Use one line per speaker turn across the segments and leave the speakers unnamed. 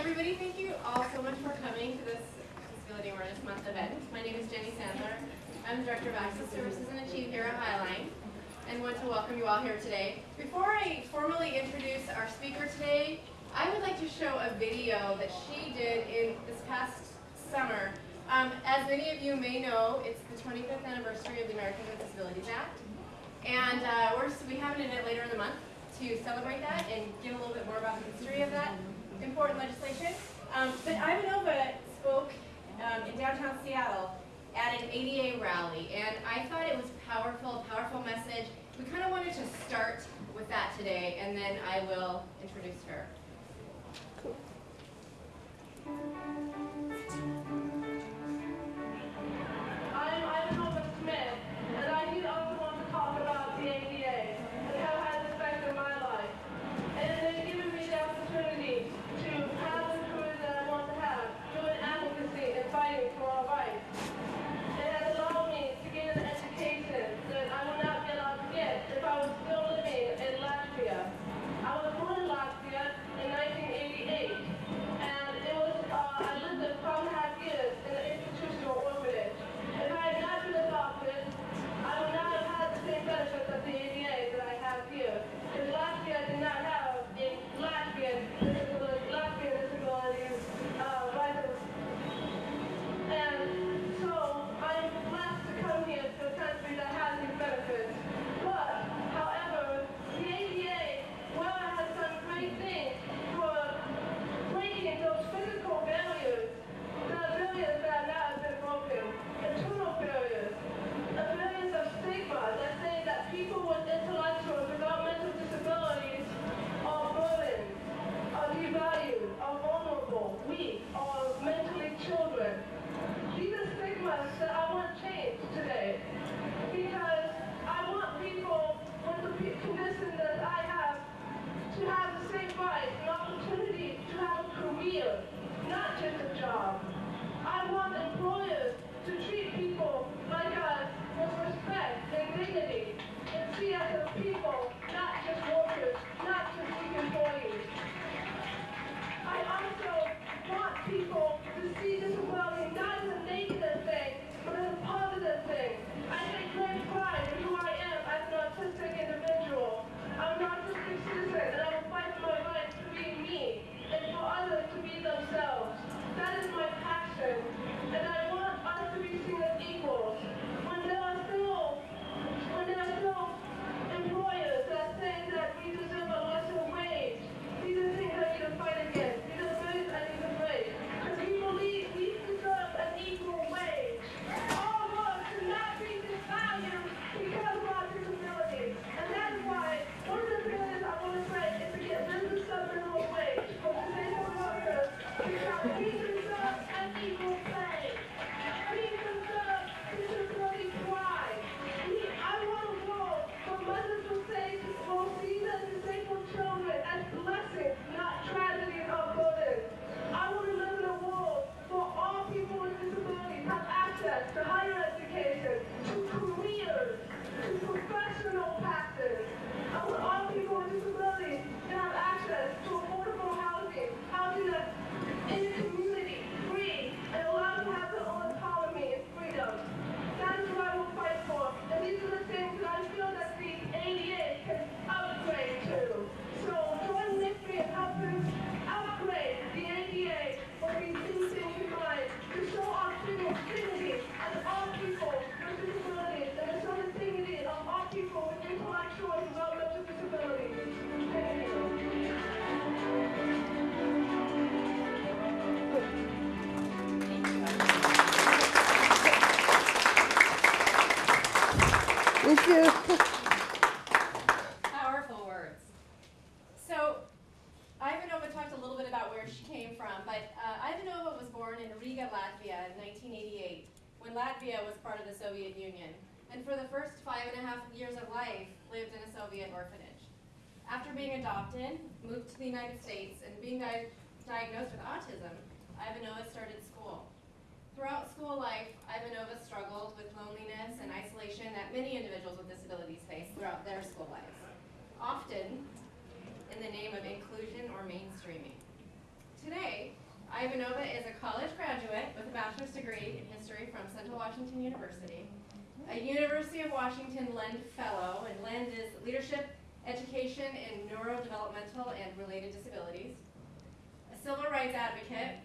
everybody. Thank you all so much for coming to this Disability Awareness Month event. My name is Jenny Sandler. I'm Director of Access Services and Achieve here at Highline and want to welcome you all here today. Before I formally introduce our speaker today, I would like to show a video that she did in this past summer. Um, as many of you may know, it's the 25th anniversary of the Americans with Disabilities Act. And uh, we have an event later in the month to celebrate that and give a little bit more about the history of that important legislation. Um, but Ivanova spoke um, in downtown Seattle at an ADA rally, and I thought it was powerful, powerful message. We kind of wanted to start with that today, and then I will introduce her.
Cool. adopted,
moved to the United States, and being di diagnosed with autism, Ivanova started school. Throughout school life, Ivanova struggled with loneliness and isolation that many individuals with disabilities face throughout their school lives, often in the name of inclusion or mainstreaming. Today, Ivanova is a college graduate with a bachelor's degree in history from Central Washington University, a University of Washington Lend Fellow, and Lend is Leadership Education, in Neurodevelopmental and Related Disabilities, a civil rights advocate,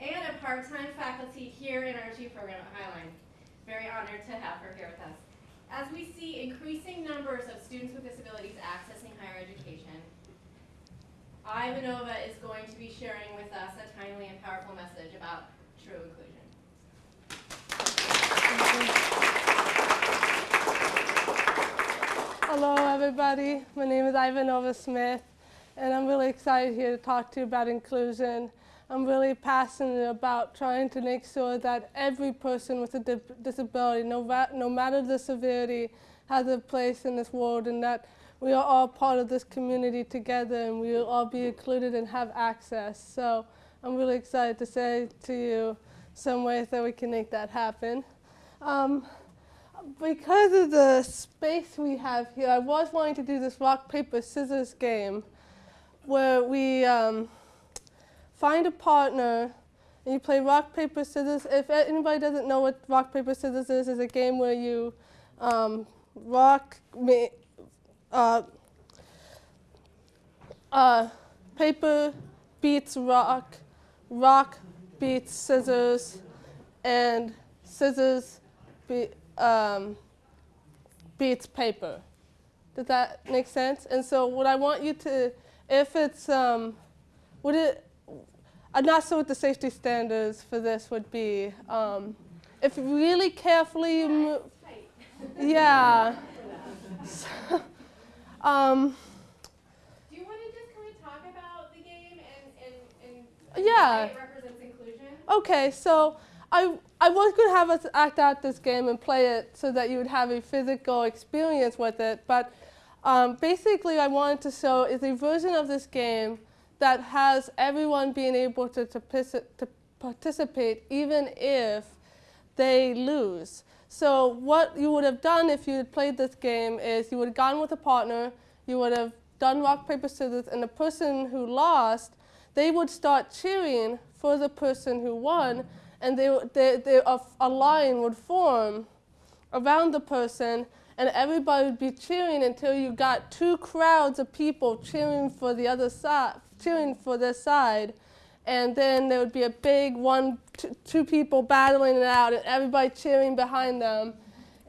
and a part-time faculty here in our G program at Highline. Very honored to have her here with us. As we see increasing numbers of students with disabilities accessing higher education, Ivanova is going to be sharing with us a timely and powerful message about true inclusion.
Hello, everybody. My name is Ivanova Smith, and I'm really excited here to talk to you about inclusion. I'm really passionate about trying to make sure that every person with a di- disability, no, no matter the severity, has a place in this world, and that we are all part of this community together, and we will all be included and have access. So I'm really excited to say to you some ways that we can make that happen. Um, because of the space we have here, I was wanting to do this rock, paper, scissors game where we um, find a partner and you play rock, paper, scissors. If anybody doesn't know what rock, paper, scissors is, it's a game where you um, rock, uh, uh, paper beats rock, rock beats scissors, and scissors be, um, beats paper. Does that make sense? And so, what I want you to, if it's, um, would it, I'm not sure what the safety standards for this would be. Um, if really carefully you move, yeah. So, um,
Do you want to just kind of talk about the game and, and, and
Yeah.
it represents inclusion?
Okay, so I I was going to have us act out this game and play it so that you would have a physical experience with it, but um, basically I wanted to show is a version of this game that has everyone being able to, to, to participate even if they lose. So what you would have done if you had played this game is you would have gone with a partner, you would have done rock, paper, scissors, and the person who lost, they would start cheering for the person who won, and they, they, they, a, a line would form around the person, and everybody would be cheering until you got two crowds of people cheering for the other side, cheering for their side, and then there would be a big one, two people battling it out, and everybody cheering behind them,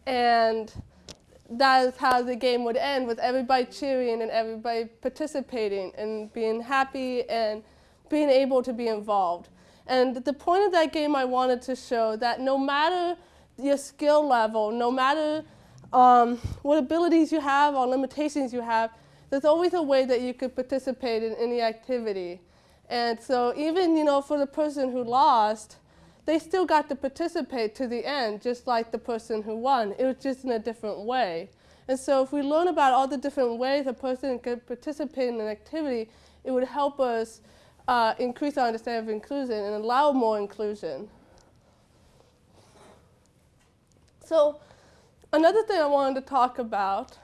and that is how the game would end with everybody cheering and everybody participating and being happy and being able to be involved. And the point of that game, I wanted to show that no matter your skill level, no matter um, what abilities you have or limitations you have, there's always a way that you could participate in any activity. And so even, you know, for the person who lost, they still got to participate to the end, just like the person who won. It was just in a different way. And so if we learn about all the different ways a person could participate in an activity, it would help us uh, increase our understanding of inclusion and allow more inclusion. So another thing I wanted to talk about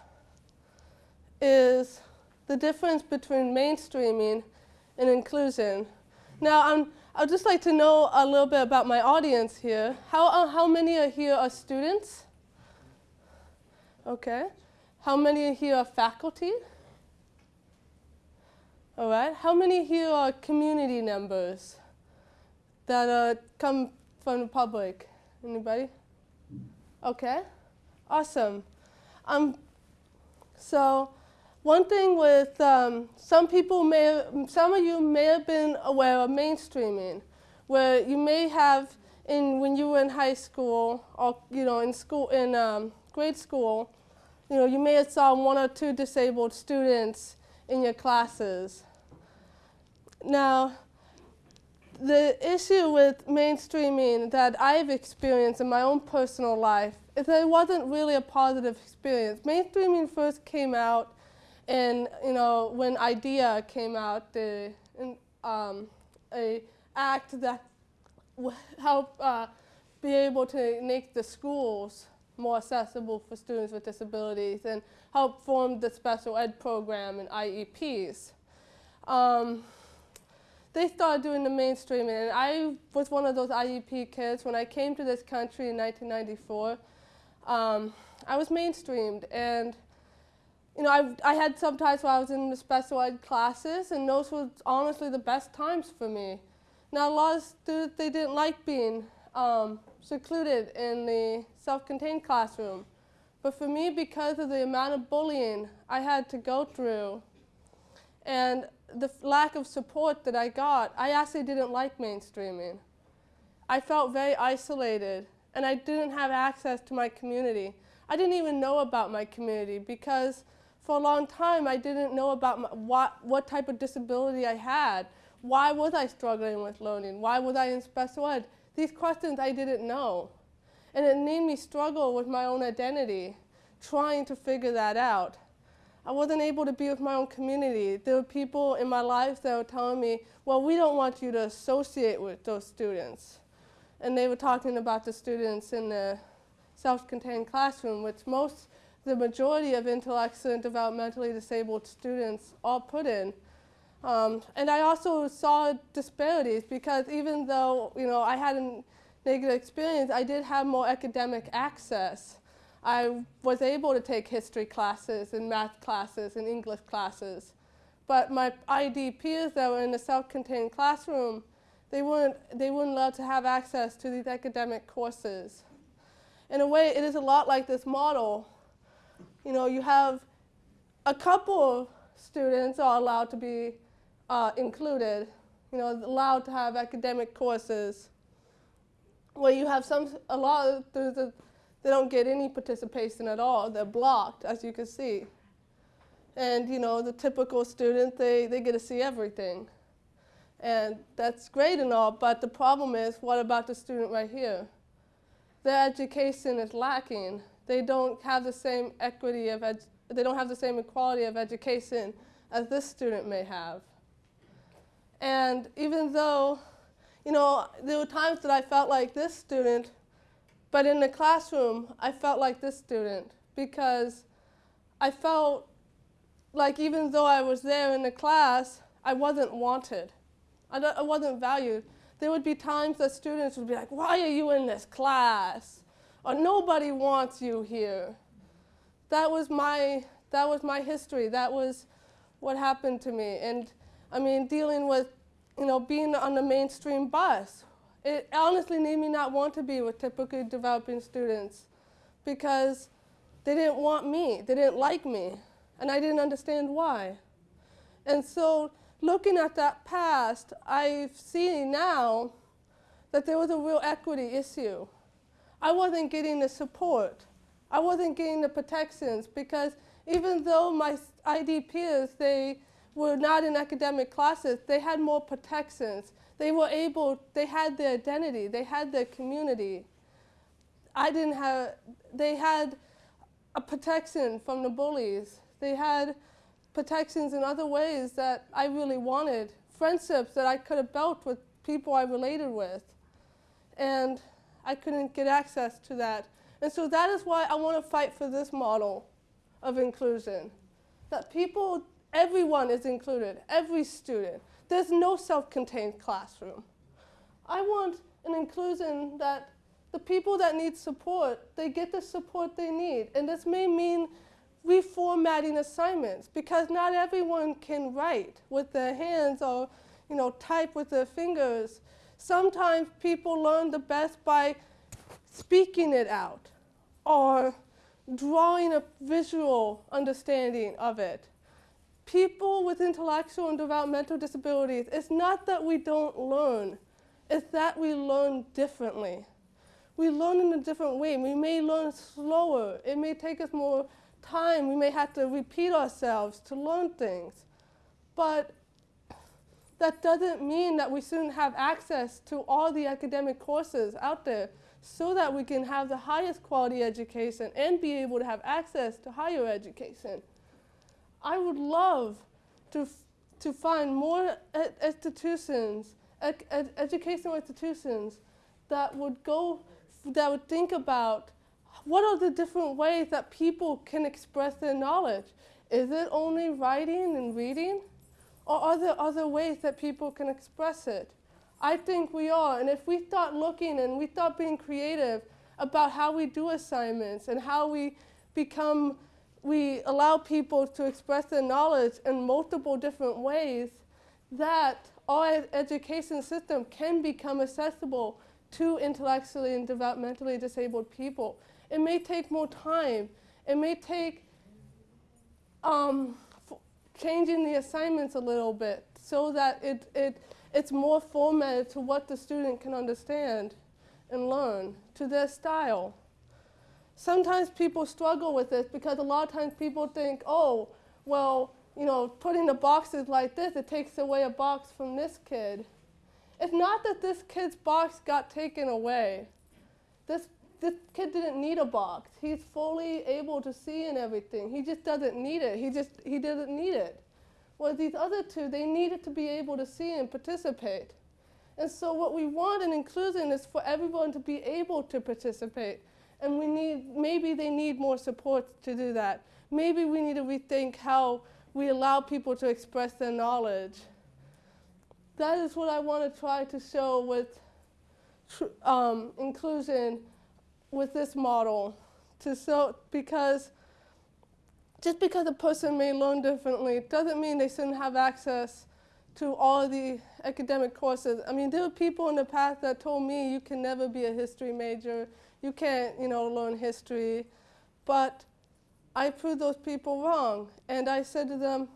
is the difference between mainstreaming and inclusion. Now, I'm, I'd just like to know a little bit about my audience here. How, uh, how many are here are students? Okay. How many here are faculty? All right. How many here are community members that uh, come from the public? Anybody? Okay. Awesome. Um, so one thing with um, some people may, some of you may have been aware of mainstreaming, where you may have in when you were in high school or you know in school in um, grade school, you know you may have saw one or two disabled students in your classes. Now, the issue with mainstreaming that I've experienced in my own personal life is that it wasn't really a positive experience. Mainstreaming first came out and you know when IDEA came out, the um, a act that w- help uh, be able to make the schools more accessible for students with disabilities and help form the special ed program and IEPs. Um, they started doing the mainstreaming. And I was one of those IEP kids when I came to this country in 1994. Um, I was mainstreamed, and you know, I, I had some times where I was in the special ed classes, and those were honestly the best times for me. Now, a lot of students, they didn't like being um, secluded in the self-contained classroom. But for me, because of the amount of bullying I had to go through and the lack of support that I got, I actually didn't like mainstreaming. I felt very isolated and I didn't have access to my community. I didn't even know about my community because for a long time I didn't know about my, what, what type of disability I had. Why was I struggling with learning? Why was I in special ed? These questions I didn't know. And it made me struggle with my own identity, trying to figure that out. I wasn't able to be with my own community. There were people in my life that were telling me, well, we don't want you to associate with those students. And they were talking about the students in the self-contained classroom, which most, the majority of intellectually and developmentally disabled students all put in. Um, and I also saw disparities because even though, you know, I had a negative experience, I did have more academic access. I was able to take history classes and math classes and English classes. But my ID peers that were in a self-contained classroom, they weren't, they weren't allowed to have access to these academic courses. In a way, it is a lot like this model. You know, you have a couple of students are allowed to be uh, included, you know, allowed to have academic courses. Where you have some, a lot of students, they don't get any participation at all. They're blocked, as you can see. And, you know, the typical student, they, they get to see everything. And that's great and all, but the problem is, what about the student right here? Their education is lacking. They don't have the same equity of, they don't have the same equality of education as this student may have. And even though, you know, there were times that I felt like this student, but in the classroom, I felt like this student because I felt like even though I was there in the class, I wasn't wanted. I, I wasn't valued. There would be times that students would be like, why are you in this class? Or nobody wants you here. That was my, that was my history. That was what happened to me. And I mean, dealing with, you know, being on the mainstream bus. It honestly made me not want to be with typically developing students because they didn't want me, they didn't like me, and I didn't understand why. And so looking at that past, I've seen now that there was a real equity issue. I wasn't getting the support. I wasn't getting the protections because even though my ID peers, they were not in academic classes, they had more protections. They were able, they had their identity, they had their community. I didn't have, they had a protection from the bullies. They had protections in other ways that I really wanted, friendships that I could have built with people I related with. And I couldn't get access to that. And so that is why I want to fight for this model of inclusion. That people, everyone is included, every student. There's no self-contained classroom. I want an inclusion that the people that need support, they get the support they need. And this may mean reformatting assignments because not everyone can write with their hands or you know, type with their fingers. Sometimes people learn the best by speaking it out or drawing a visual understanding of it. People with intellectual and developmental disabilities, it's not that we don't learn, it's that we learn differently. We learn in a different way. We may learn slower. It may take us more time. We may have to repeat ourselves to learn things. But that doesn't mean that we shouldn't have access to all the academic courses out there so that we can have the highest quality education and be able to have access to higher education. I would love to, to find more ed institutions, ed ed educational institutions that would go, that would think about what are the different ways that people can express their knowledge? Is it only writing and reading? Or are there other ways that people can express it? I think we are. And if we start looking and we start being creative about how we do assignments and how we become, we allow people to express their knowledge in multiple different ways, that our education system can become accessible to intellectually and developmentally disabled people. It may take more time. It may take um, changing the assignments a little bit so that it, it, it's more formatted to what the student can understand and learn, to their style. Sometimes people struggle with this because a lot of times people think, oh, well, you know, putting the boxes like this, it takes away a box from this kid. It's not that this kid's box got taken away. This, this kid didn't need a box. He's fully able to see and everything. He just doesn't need it. He just, he doesn't need it. Well, these other two, they needed to be able to see and participate. And so what we want in inclusion is for everyone to be able to participate. And we need, maybe they need more support to do that. Maybe we need to rethink how we allow people to express their knowledge. That is what I want to try to show with um, inclusion with this model. To show, because just because a person may learn differently doesn't mean they shouldn't have access to all the academic courses. I mean, there were people in the past that told me you can never be a history major, you can't, you know, learn history. But I proved those people wrong. And I said to them,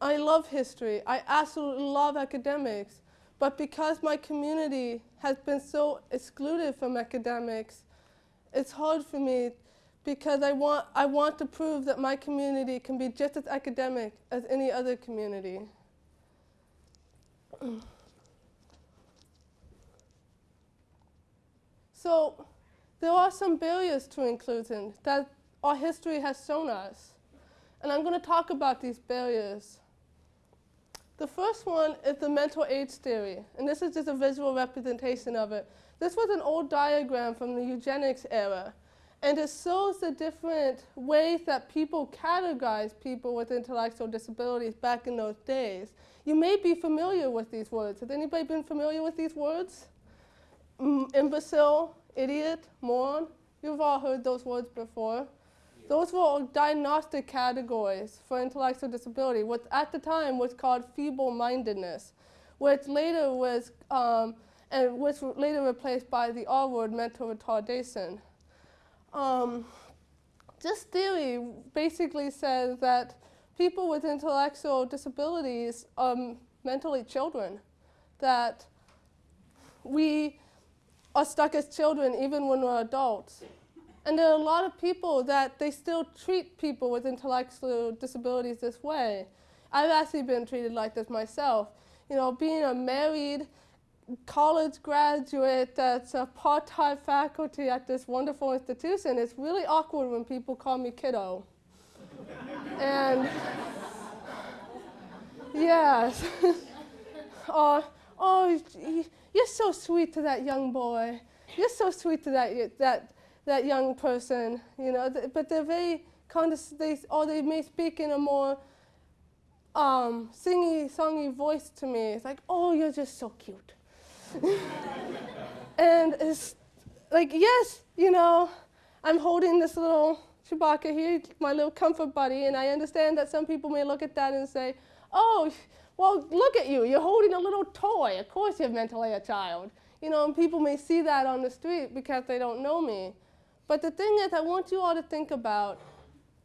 I love history. I absolutely love academics. But because my community has been so excluded from academics, it's hard for me because I want, I want to prove that my community can be just as academic as any other community. so there are some barriers to inclusion that our history has shown us. And I'm going to talk about these barriers. The first one is the mental age theory, and this is just a visual representation of it. This was an old diagram from the eugenics era, and it shows the different ways that people categorize people with intellectual disabilities back in those days. You may be familiar with these words. Has anybody been familiar with these words? Mm, imbecile, idiot, moron. You've all heard those words before. Those were diagnostic categories for intellectual disability, what at the time was called feeble-mindedness, which later was, um, and which later replaced by the R word, mental retardation. Um, this theory basically says that people with intellectual disabilities are mentally children, that we are stuck as children even when we're adults. And there are a lot of people that they still treat people with intellectual disabilities this way. I've actually been treated like this myself. You know, being a married college graduate that's a part-time faculty at this wonderful institution, it's really awkward when people call me kiddo. and yes. oh, oh, you're so sweet to that young boy. You're so sweet to that, that that young person, you know, but they're very they, or they may speak in a more um, singy, songy voice to me. It's like, oh, you're just so cute. and it's like, yes, you know, I'm holding this little Chewbacca here, my little comfort buddy, and I understand that some people may look at that and say, oh, well, look at you, you're holding a little toy. Of course you're mentally a child. You know, and people may see that on the street because they don't know me. But the thing is, I want you all to think about,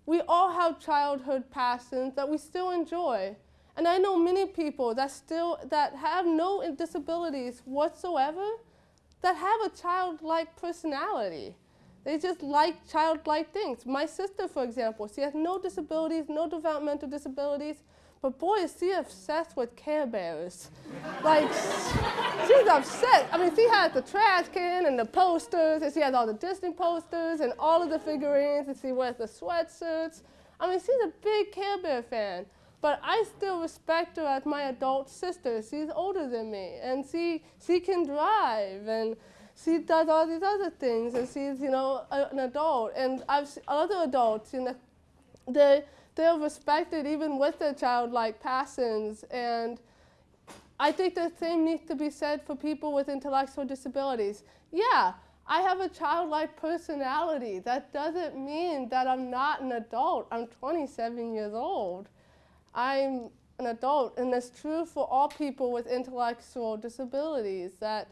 we all have childhood passions that we still enjoy. And I know many people that still, that have no disabilities whatsoever, that have a childlike personality. They just like childlike things. My sister, for example, she has no disabilities, no developmental disabilities, but boy, is she obsessed with Care Bears. like, she's upset. I mean, she has the trash can and the posters, and she has all the Disney posters and all of the figurines, and she wears the sweatshirts. I mean, she's a big Care Bear fan. But I still respect her as my adult sister. She's older than me, and she, she can drive, and she does all these other things, and she's, you know, a, an adult. And I've other adults, you know, they, they're respected even with their childlike passions. And I think the same needs to be said for people with intellectual disabilities. Yeah, I have a childlike personality. That doesn't mean that I'm not an adult. I'm 27 years old. I'm an adult, and that's true for all people with intellectual disabilities. That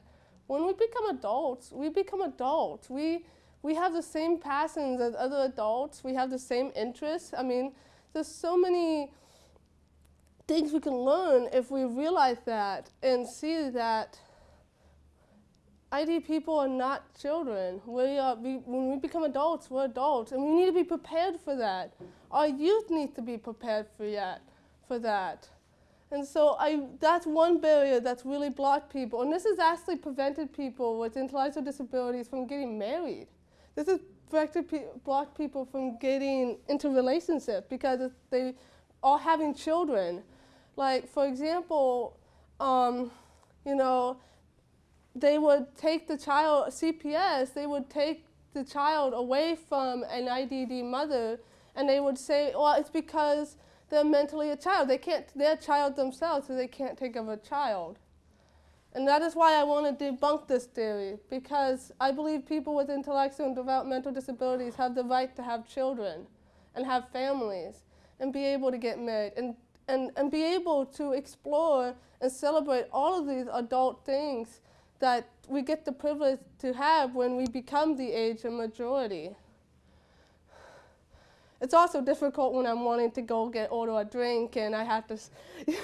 when we become adults, we become adults. We we have the same passions as other adults. We have the same interests. I mean, there's so many things we can learn if we realize that and see that ID people are not children. We are, we, when we become adults, we're adults, and we need to be prepared for that. Our youth needs to be prepared for that. For that. And so I, that's one barrier that's really blocked people. And this has actually prevented people with intellectual disabilities from getting married. This has pe blocked people from getting into relationships because they are having children. Like, for example, um, you know, they would take the child, CPS, they would take the child away from an IDD mother and they would say, well, it's because they're mentally a child. They can't, they're a child themselves, so they can't take of a child. And that is why I want to debunk this theory, because I believe people with intellectual and developmental disabilities have the right to have children and have families and be able to get married and, and, and be able to explore and celebrate all of these adult things that we get the privilege to have when we become the age of majority. It's also difficult when I'm wanting to go get order a drink and I have to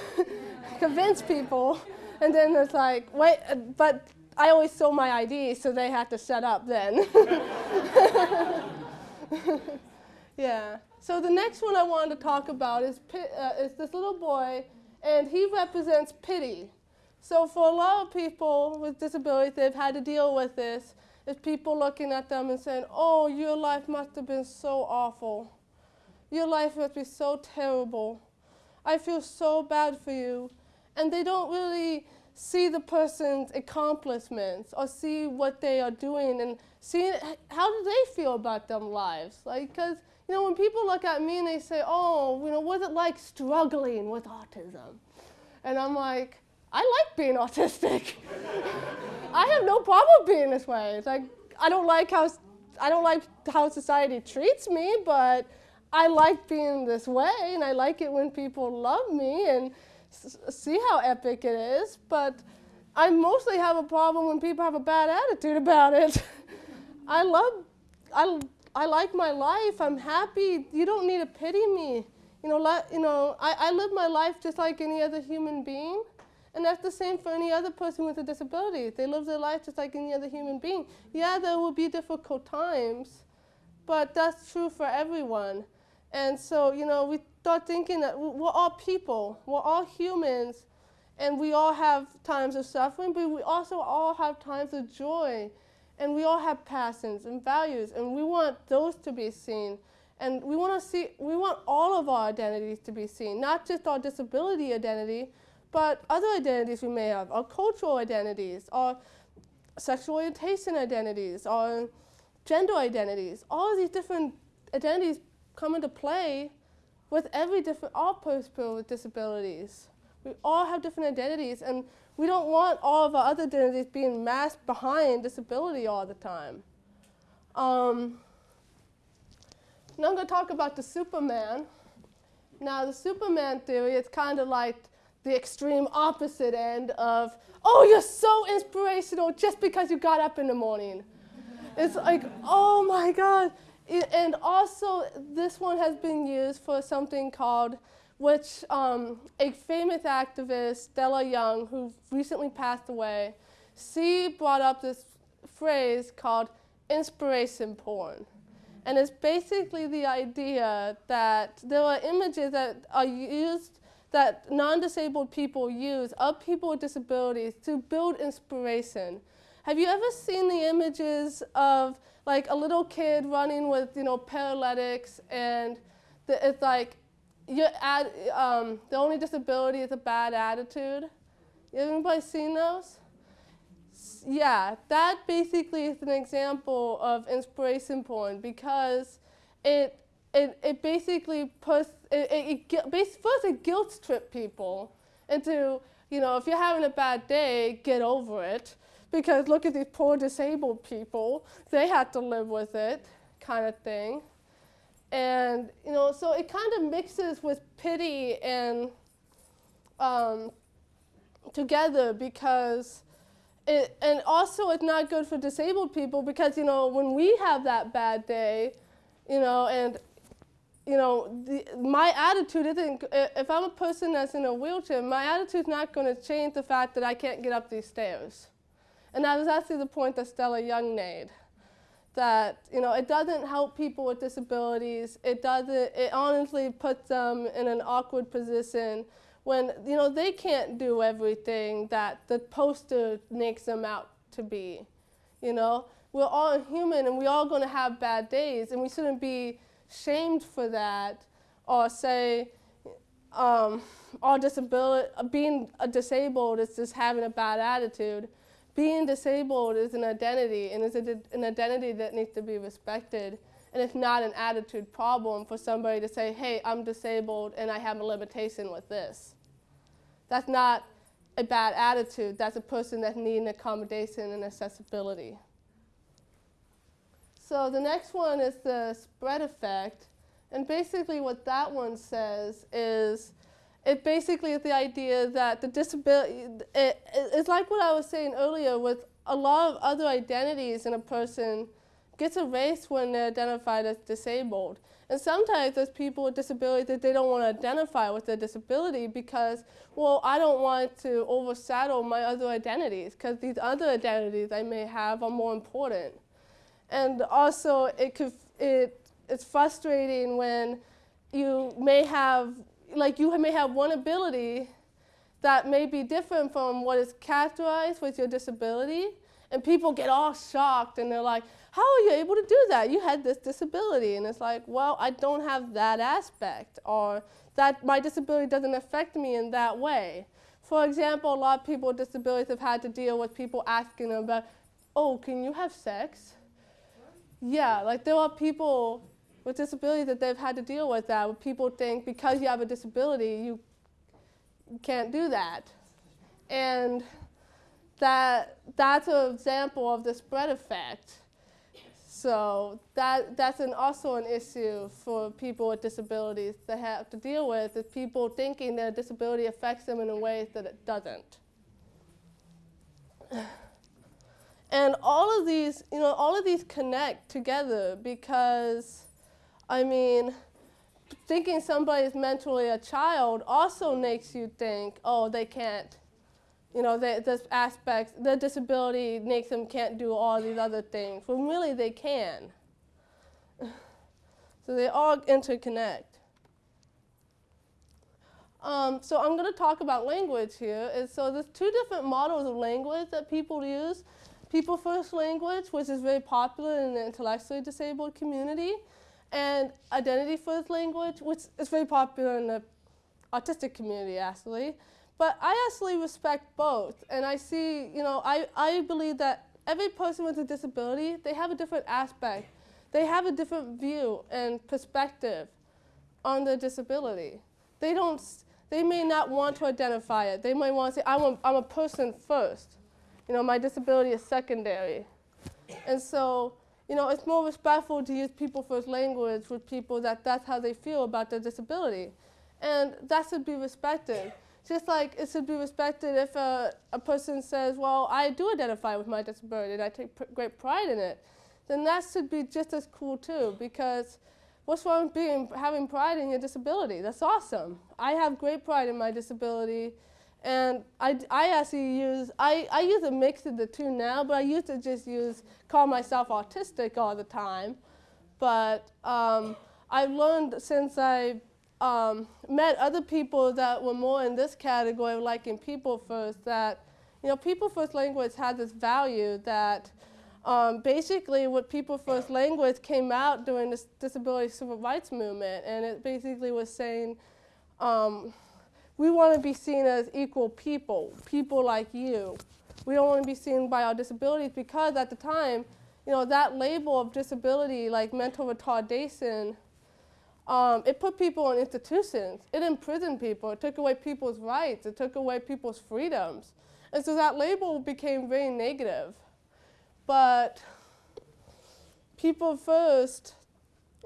convince people. And then it's like, wait, but I always show my ID, so they had to shut up then. yeah. So the next one I wanted to talk about is, uh, is this little boy, and he represents pity. So for a lot of people with disabilities, they've had to deal with this. Is people looking at them and saying, oh, your life must have been so awful. Your life must be so terrible. I feel so bad for you. And they don't really see the person's accomplishments or see what they are doing and see how do they feel about their lives. Like, because, you know, when people look at me and they say, oh, you know, what's it like struggling with autism? And I'm like, I like being autistic. I have no problem being this way. It's like, I don't like how, I don't like how society treats me, but I like being this way, and I like it when people love me and see how epic it is. But I mostly have a problem when people have a bad attitude about it. I love, I, I like my life. I'm happy. You don't need to pity me. You know, let, you know, I, I live my life just like any other human being. And that's the same for any other person with a disability. They live their life just like any other human being. Yeah, there will be difficult times, but that's true for everyone. And so, you know, we start thinking that we're all people, we're all humans, and we all have times of suffering, but we also all have times of joy. And we all have passions and values, and we want those to be seen. And we want to see, we want all of our identities to be seen, not just our disability identity, but other identities we may have, our cultural identities, our sexual orientation identities, our gender identities. All of these different identities come into play with every different, all people with disabilities. We all have different identities and we don't want all of our other identities being masked behind disability all the time. Um, now I'm going to talk about the Superman. Now the Superman theory is kind of like the extreme opposite end of, oh, you're so inspirational just because you got up in the morning. it's like, oh my God, and also, this one has been used for something called, which um, a famous activist, Stella Young, who recently passed away, she brought up this phrase called inspiration porn. And it's basically the idea that there are images that are used, that non-disabled people use of people with disabilities to build inspiration. Have you ever seen the images of like a little kid running with you know paralytics and the, it's like you add, um, the only disability is a bad attitude. Anybody seen those? Yeah, that basically is an example of inspiration porn because it it, it basically puts it, it, it bas- first it guilt trip people into, you know, if you're having a bad day, get over it. Because look at these poor disabled people, they had to live with it, kind of thing. And, you know, so it kind of mixes with pity and um, together because it, and also it's not good for disabled people because, you know, when we have that bad day, you know, and you know, the, my attitude isn't, if I'm a person that's in a wheelchair, my attitude's not going to change the fact that I can't get up these stairs. And that was actually the point that Stella Young made. That, you know, it doesn't help people with disabilities. It doesn't, it honestly puts them in an awkward position when, you know, they can't do everything that the poster makes them out to be. You know, we're all human and we're all going to have bad days, and we shouldn't be shamed for that or say, um, or disability, being disabled is just having a bad attitude. Being disabled is an identity, and is an identity that needs to be respected. And it's not an attitude problem for somebody to say, hey, I'm disabled and I have a limitation with this. That's not a bad attitude. That's a person that needs accommodation and accessibility. So the next one is the spread effect. And basically what that one says is it basically is the idea that the disability, it, it- it's like what I was saying earlier with a lot of other identities in a person gets erased when they're identified as disabled. And sometimes there's people with disabilities that they don't want to identify with their disability because, well, I don't want to overshadow my other identities because these other identities I may have are more important. And also, it could it it's frustrating when you may have like you may have one ability that may be different from what is characterized with your disability, and people get all shocked and they're like, "How are you able to do that? You had this disability." And it's like, "Well, I don't have that aspect, or that my disability doesn't affect me in that way." For example, a lot of people with disabilities have had to deal with people asking them about, "Oh, can you have sex?" Yeah, like there are people with disabilities that they've had to deal with that. People think because you have a disability, you can't do that, and that that's an example of the spread effect. So that that's an, also an issue for people with disabilities to have to deal with is people thinking their disability affects them in a way that it doesn't. And all of these, you know, all of these connect together because, I mean, thinking somebody is mentally a child also makes you think, oh, they can't, you know, they, this aspect, the disability makes them can't do all these other things. When really they can. so they all interconnect. Um, so I'm going to talk about language here. And so there's two different models of language that people use. People first language, which is very popular in the intellectually disabled community, and identity first language, which is very popular in the autistic community actually. But I actually respect both, and I see, you know, I, I believe that every person with a disability, they have a different aspect. They have a different view and perspective on their disability. They don't, they may not want to identify it. They might want to say, I'm a, I'm a person first. You know, my disability is secondary. And so, you know, it's more respectful to use people first language with people that that's how they feel about their disability. And that should be respected. Just like it should be respected if a, a person says, well, I do identify with my disability and I take great pride in it, then that should be just as cool too because what's wrong with being, having pride in your disability? That's awesome. I have great pride in my disability and I, I actually use, I, I use a mix of the two now, but I used to just use, call myself autistic all the time. But um, I've learned since I um, met other people that were more in this category of liking people first that, you know, people first language had this value that um, basically what people first language came out during the disability civil rights movement. And it basically was saying, um, we want to be seen as equal people, people like you. We don't want to be seen by our disabilities because at the time, you know, that label of disability, like mental retardation, Um, it put people in institutions. It imprisoned people. It took away people's rights. It took away people's freedoms. And so that label became very negative. But people first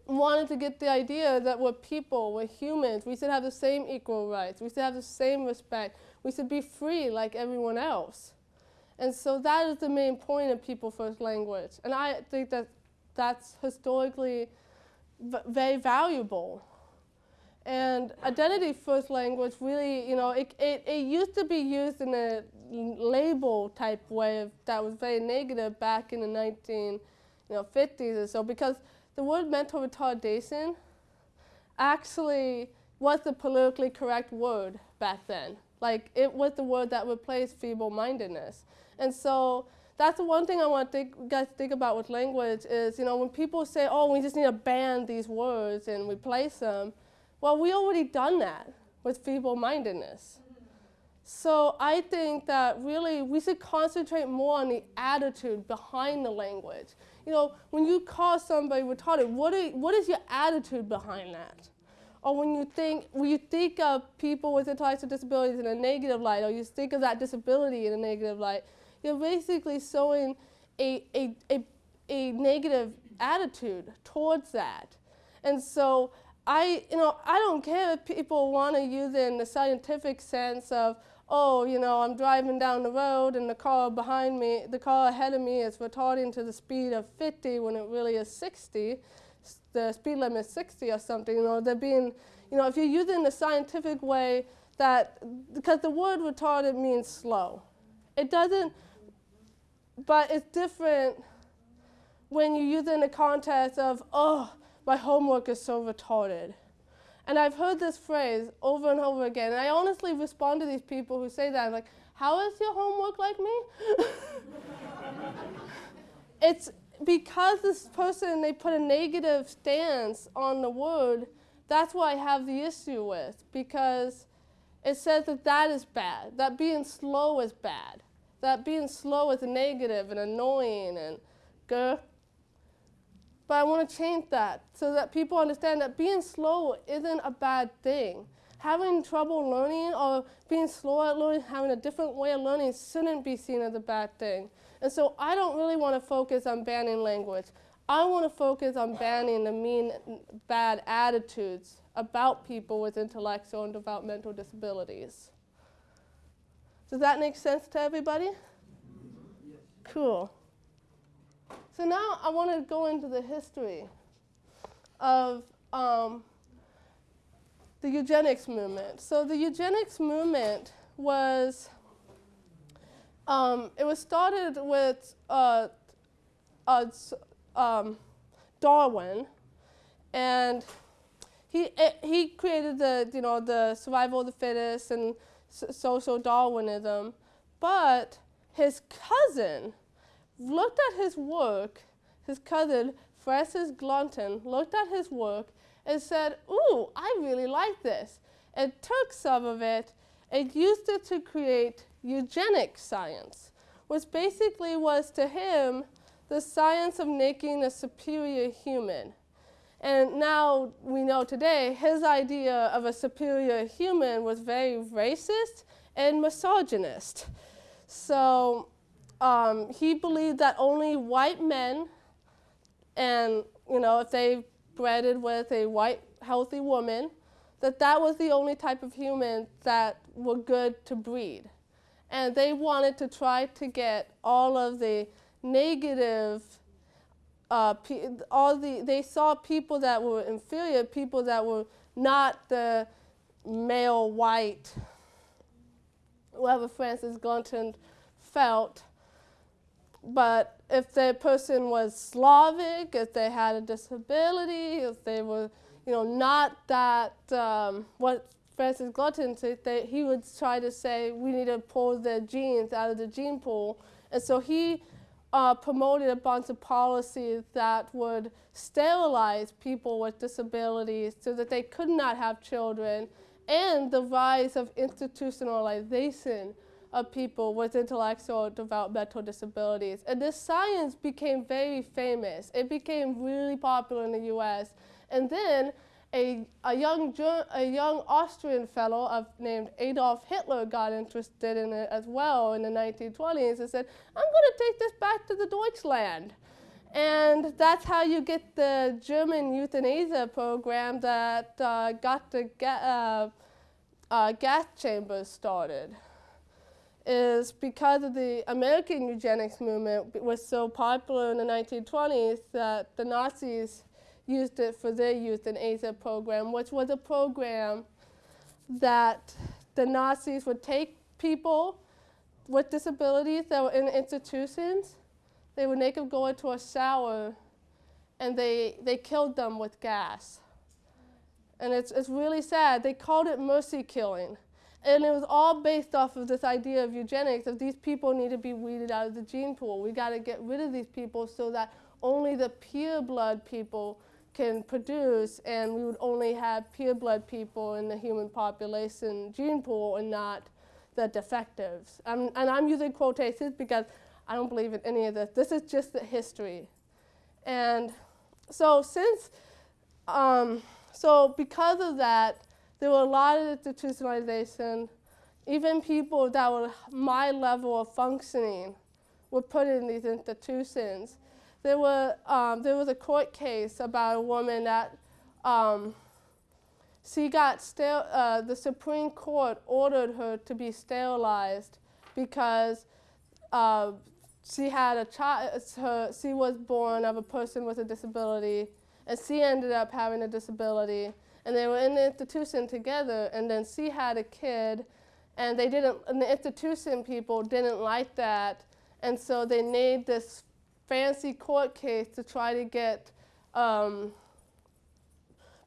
wanted to get the idea that we're people, we're humans, we should have the same equal rights, we should have the same respect, we should be free like everyone else. And so that is the main point of people first language. And I think that that's historically very valuable. And identity first language really, you know, it, it, it used to be used in a label type way that was very negative back in the 19, you know, 50s or so because the word mental retardation actually was the politically correct word back then. Like it was the word that replaced feeble-mindedness. And so that's the one thing I want to think, guys think about with language is, you know, when people say, oh, we just need to ban these words and replace them, well, we already done that with feeble-mindedness. So I think that really we should concentrate more on the attitude behind the language. You know, when you call somebody retarded, what, are, what is your attitude behind that? Or when you think, when you think of people with intellectual disabilities in a negative light, or you think of that disability in a negative light, you're basically showing a, a, a, a negative attitude towards that. And so I, you know, I don't care if people want to use it in the scientific sense of, oh, you know, I'm driving down the road and the car behind me, the car ahead of me is retarding to the speed of 50 when it really is 60. The speed limit is 60 or something. You know, they're being, you know, if you're using the scientific way, that because the word retarded means slow. It doesn't, but it's different when you use it in the context of, oh, my homework is so retarded. And I've heard this phrase over and over again. And I honestly respond to these people who say that. I'm like, how is your homework like me? it's because this person, they put a negative stance on the word, that's what I have the issue with. Because it says that that is bad, that being slow is bad, that being slow is negative and annoying and grr. But I want to change that so that people understand that being slow isn't a bad thing. Having trouble learning or being slow at learning, having a different way of learning shouldn't be seen as a bad thing. And so I don't really want to focus on banning language. I want to focus on banning the mean, bad attitudes about people with intellectual and developmental disabilities. Does that make sense to everybody? Cool. So now I want to go into the history of um, the eugenics movement. So the eugenics movement was, um, it was started with uh, uh, um, Darwin, and he, eh, he created the, you know, the survival of the fittest and social Darwinism, but his cousin, looked at his work, his cousin, Francis Galton, looked at his work and said, ooh, I really like this, and took some of it and used it to create eugenic science, which basically was to him the science of making a superior human. And now we know today his idea of a superior human was very racist and misogynist. So um, he believed that only white men, and you know, if they bred with a white healthy woman, that that was the only type of human that were good to breed. And they wanted to try to get all of the negative, uh, all the, they saw people that were inferior, people that were not the male white, whoever Francis Galton felt, but if the person was Slavic, if they had a disability, if they were, you know, not that, um, what Francis Galton said, they, he would try to say, we need to pull the genes out of the gene pool. And so he uh, promoted a bunch of policies that would sterilize people with disabilities so that they could not have children and the rise of institutionalization of people with intellectual developmental disabilities. And this science became very famous. It became really popular in the US. And then a, a, young, a young Austrian fellow of, named Adolf Hitler got interested in it as well in the 1920s and said, I'm going to take this back to the Deutschland. And that's how you get the German euthanasia program that uh, got the ga- uh, uh, gas chambers started. Is because of the American eugenics movement was so popular in the 1920s that the Nazis used it for their euthanasia program, which was a program that the Nazis would take people with disabilities that were in institutions they would make them go into a shower and they, they killed them with gas. And it's, it's really sad. They called it mercy killing. And it was all based off of this idea of eugenics, of these people need to be weeded out of the gene pool. We got to get rid of these people so that only the pure blood people can produce, and we would only have pure blood people in the human population gene pool and not the defectives. Um, and I'm using quotations because I don't believe in any of this. This is just the history. And so since, um, so because of that, there were a lot of institutionalization. Even people that were my level of functioning were put in these institutions. There, were, um, there was a court case about a woman that um, she got uh, the Supreme Court ordered her to be sterilized because uh, she had a child, she was born of a person with a disability, and she ended up having a disability. And they were in the institution together, and then she had a kid, and they didn't, and the institution people didn't like that, and so they made this fancy court case to try to get um,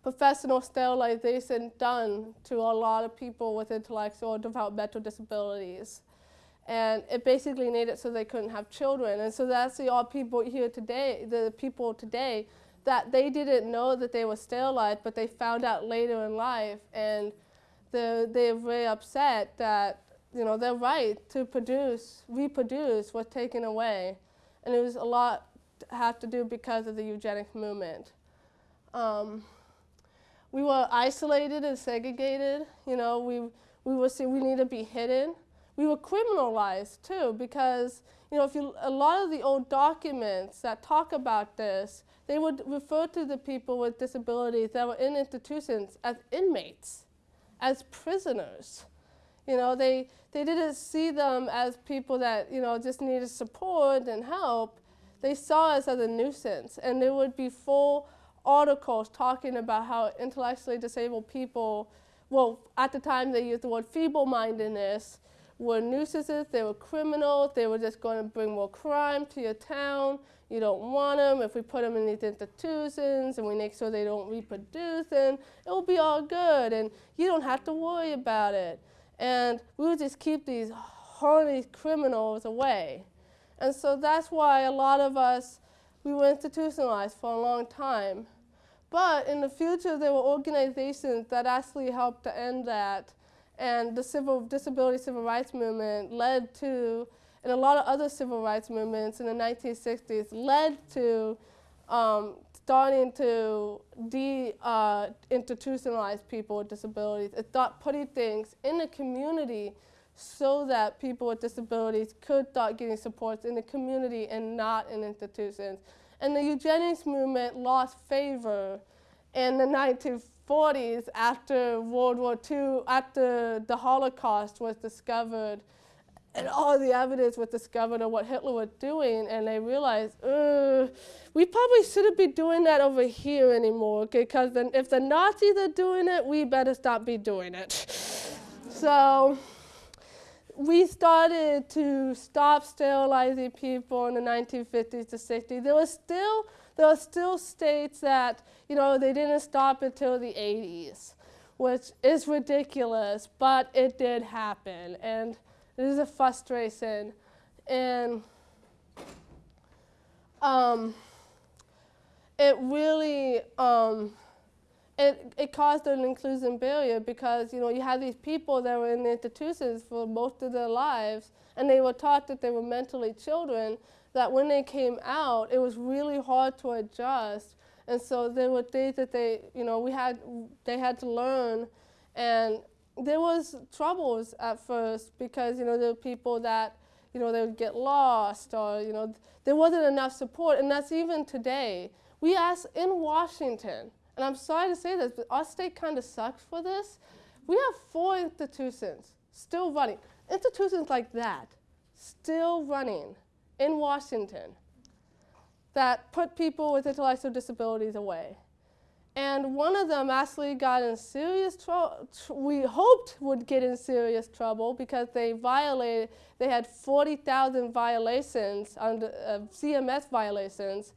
professional sterilization done to a lot of people with intellectual developmental disabilities and it basically made it so they couldn't have children. And so that's the all people here today, the people today, that they didn't know that they were sterilized, but they found out later in life, and they're, they're very upset that you know their right to produce, reproduce, was taken away, and it was a lot to have to do because of the eugenics movement. Um, we were isolated and segregated. You know, we we were we need to be hidden we were criminalized too because you know if you a lot of the old documents that talk about this they would refer to the people with disabilities that were in institutions as inmates as prisoners. You know they they didn't see them as people that you know just needed support and help. They saw us as a nuisance and there would be full articles talking about how intellectually disabled people well at the time they used the word feeble-mindedness were nuisances, they were criminals, they were just going to bring more crime to your town. You don't want them. If we put them in these institutions and we make sure they don't reproduce, then it will be all good and you don't have to worry about it. And we would just keep these horny criminals away. And so that's why a lot of us, we were institutionalized for a long time. But in the future, there were organizations that actually helped to end that and the civil disability civil rights movement led to, and a lot of other civil rights movements in the 1960s led to um, starting to de-institutionalize uh, people with disabilities. It thought putting things in the community so that people with disabilities could start getting supports in the community and not in institutions. And the eugenics movement lost favor in the 1940s 40s, after World War II, after the Holocaust was discovered, and all the evidence was discovered of what Hitler was doing, and they realized, we probably shouldn't be doing that over here anymore, because then if the Nazis are doing it, we better stop be doing it. so we started to stop sterilizing people in the 1950s to 60s. There was still there are still states that, you know, they didn't stop until the 80s, which is ridiculous, but it did happen. And it is a frustration. And um, it really, um, it, it caused an inclusion barrier because, you know, you had these people that were in institutions for most of their lives, and they were taught that they were mentally children, that when they came out, it was really hard to adjust And so there were things that they, you know, we had, they had to learn. And there was troubles at first because, you know, there were people that, you know, they would get lost or, you know, there wasn't enough support. And that's even today. We ask in Washington, and I'm sorry to say this, but our state kind of sucks for this. We have four institutions still running. Institutions like that, still running in Washington that put people with intellectual disabilities away. And one of them actually got in serious trouble, tr we hoped would get in serious trouble because they violated, they had 40,000 violations, under, uh, CMS violations,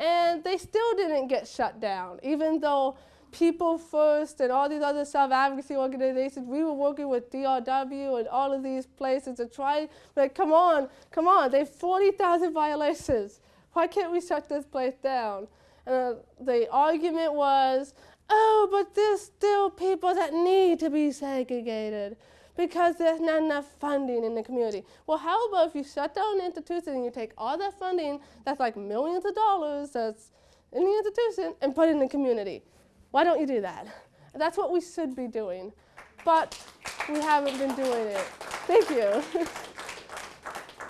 and they still didn't get shut down, even though People First and all these other self-advocacy organizations, we were working with DRW and all of these places to try, like, come on, come on, they have 40,000 violations. Why can't we shut this place down? And uh, the argument was, oh, but there's still people that need to be segregated because there's not enough funding in the community. Well, how about if you shut down the institution and you take all that funding, that's like millions of dollars that's in the institution, and put it in the community? Why don't you do that? That's what we should be doing, but we haven't been doing it. Thank you.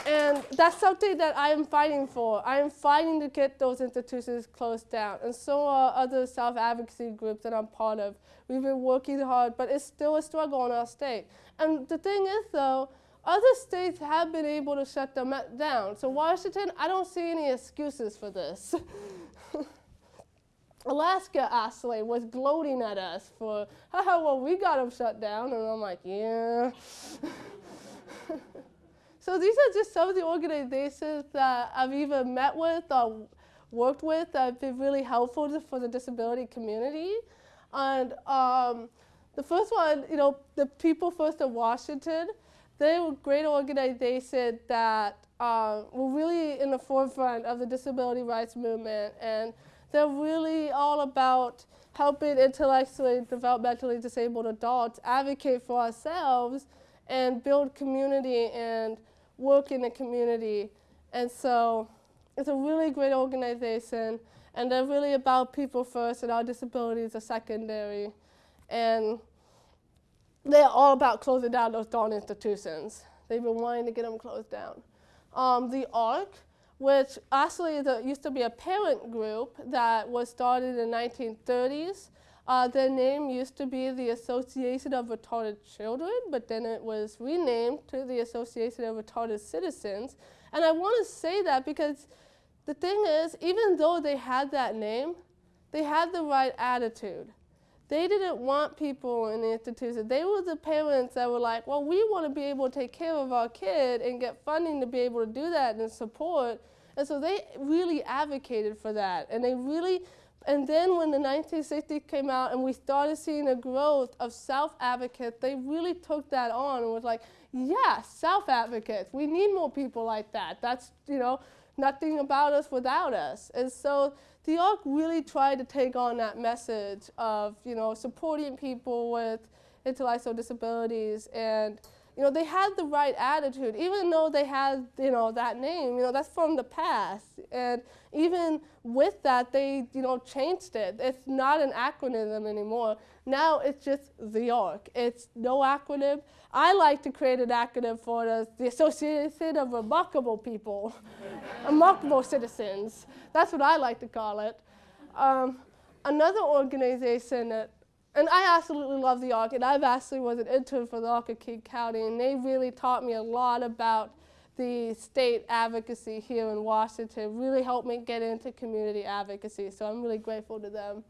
And that's something that I am fighting for. I am fighting to get those institutions closed down. And so are other self-advocacy groups that I'm part of. We've been working hard, but it's still a struggle in our state. And the thing is, though, other states have been able to shut them down. So Washington, I don't see any excuses for this. Alaska actually was gloating at us for, haha, well, we got them shut down. And I'm like, yeah. So these are just some of the organizations that I've either met with or worked with that have been really helpful for the disability community. And um, the first one, you know, the People First of Washington, they were a great organization that uh, were really in the forefront of the disability rights movement. And they're really all about helping intellectually, developmentally disabled adults advocate for ourselves and build community and work in the community. And so it's a really great organization, and they're really about people first, and our disabilities are secondary. And they're all about closing down those darn institutions. They've been wanting to get them closed down. Um, the ARC, which actually used to be a parent group that was started in the 1930s, uh, their name used to be the Association of Retarded Children, but then it was renamed to the Association of Retarded Citizens. And I want to say that because the thing is, even though they had that name, they had the right attitude. They didn't want people in the institution. They were the parents that were like, well, we want to be able to take care of our kid and get funding to be able to do that and support. And so they really advocated for that. And they really and then when the 1960s came out and we started seeing a growth of self-advocates, they really took that on and was like, yeah, self-advocates. We need more people like that. That's, you know, nothing about us without us. And so the ARC really tried to take on that message of, you know, supporting people with intellectual disabilities and you know, they had the right attitude, even though they had, you know, that name, you know, that's from the past. And even with that, they, you know, changed it. It's not an acronym anymore. Now it's just the ARC. It's no acronym. I like to create an acronym for the, the Association of Remarkable People, Remarkable Citizens. That's what I like to call it. Um, another organization that and I absolutely love the ARC, and I've actually was an intern for the ARC of King County, and they really taught me a lot about the state advocacy here in Washington, really helped me get into community advocacy, so I'm really grateful to them.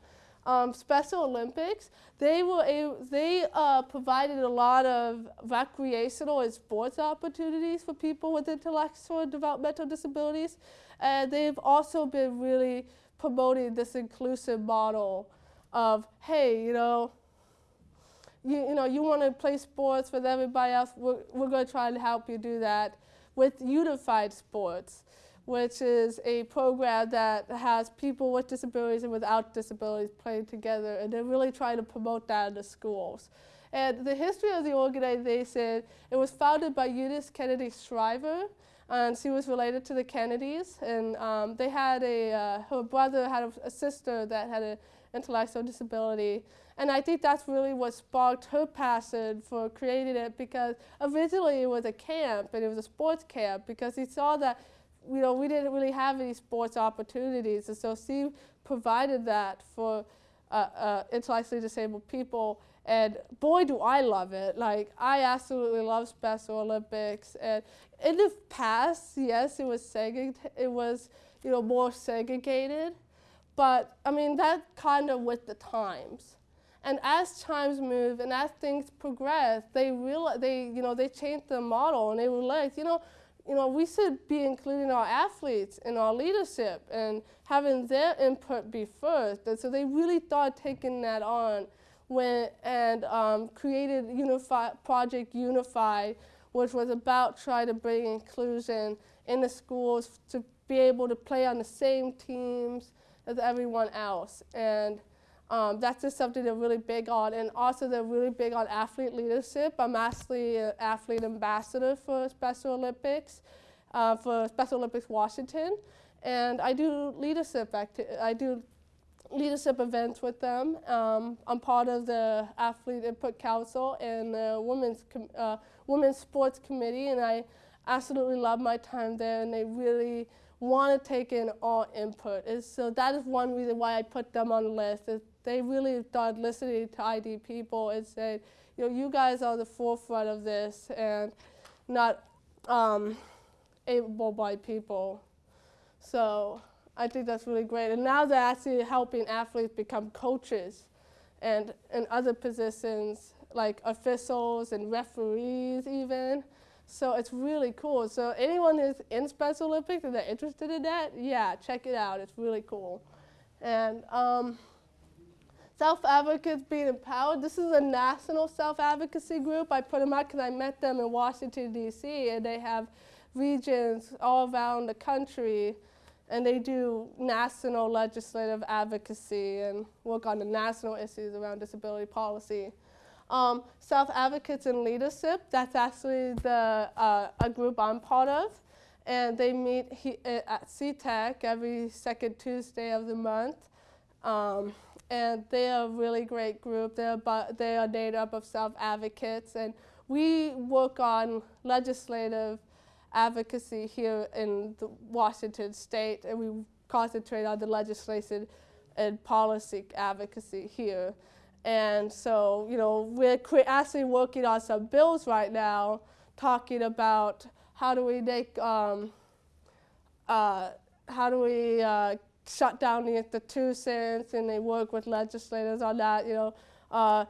Um, Special Olympics, they, were a, they uh, provided a lot of recreational and sports opportunities for people with intellectual and developmental disabilities, and they've also been really promoting this inclusive model of, hey, you know, you, you know, you want to play sports with everybody else, we're, we're going to try to help you do that with Unified Sports, which is a program that has people with disabilities and without disabilities playing together, and they're really trying to promote that in the schools. And the history of the organization, it was founded by Eunice Kennedy Shriver, and she was related to the Kennedys, and um, they had a uh, her brother had a, a sister that had an intellectual disability, and I think that's really what sparked her passion for creating it because originally it was a camp and it was a sports camp because he saw that you know we didn't really have any sports opportunities, and so she provided that for uh, uh, intellectually disabled people. And boy, do I love it! Like I absolutely love Special Olympics. And in the past, yes, it was segregated. It was you know more segregated, but I mean that kind of with the times. And as times move and as things progress, they real they you know they changed the model and they realized you know you know we should be including our athletes in our leadership and having their input be first. And so they really thought taking that on when, and um, created Unify, Project Unify, which was about trying to bring inclusion in the schools to be able to play on the same teams as everyone else. And um, that's just something they're really big on. And also they're really big on athlete leadership. I'm actually an athlete ambassador for Special Olympics, uh, for Special Olympics Washington. And I do leadership I do leadership events with them. Um, I'm part of the Athlete Input Council and the Women's, uh, Women's Sports Committee, and I absolutely love my time there, and they really want to take in all input. And so that is one reason why I put them on the list. Is they really started listening to ID people and said, you know, you guys are the forefront of this, and not um, able-bodied people. So I think that's really great. And now they're actually helping athletes become coaches and in other positions like officials and referees even. So it's really cool. So anyone who's in Special Olympics and they're interested in that, yeah, check it out. It's really cool. And um, self-advocates being empowered. This is a national self-advocacy group. I put them out because I met them in Washington, D.C., and they have regions all around the country and they do national legislative advocacy and work on the national issues around disability policy. Um, Self Advocates in Leadership, that's actually the, uh, a group I'm part of. And they meet he, uh, at CTEC every second Tuesday of the month. Um, and they're a really great group. They're, they are made up of self advocates. And we work on legislative advocacy here in Washington state, and we concentrate on the legislation and policy advocacy here. And so, you know, we're actually working on some bills right now talking about how do we make, um, uh, how do we uh, shut down the institutions, and they work with legislators on that, you know, uh,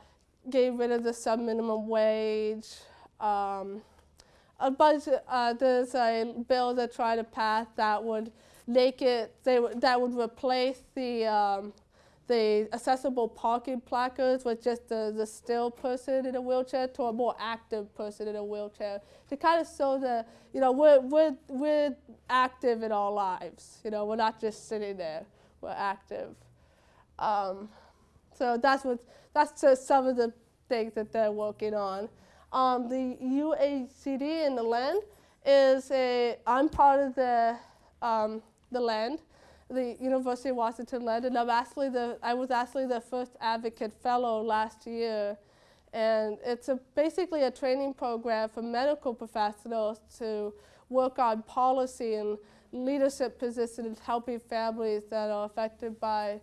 get rid of the sub minimum wage. Um, a bunch. Uh, there's a bill that tried to pass that would make it. They that would replace the um, the accessible parking placards with just the, the still person in a wheelchair to a more active person in a wheelchair to kind of show that you know we're we're we're active in our lives. You know we're not just sitting there. We're active. Um, so that's what that's just some of the things that they're working on. Um, the AUCD in the LEND is a, I'm part of the, um, the LEND, the University of Washington LEND, and I'm actually the, I was actually the first advocate fellow last year. And it's a, basically a training program for medical professionals to work on policy and leadership positions helping families that are affected by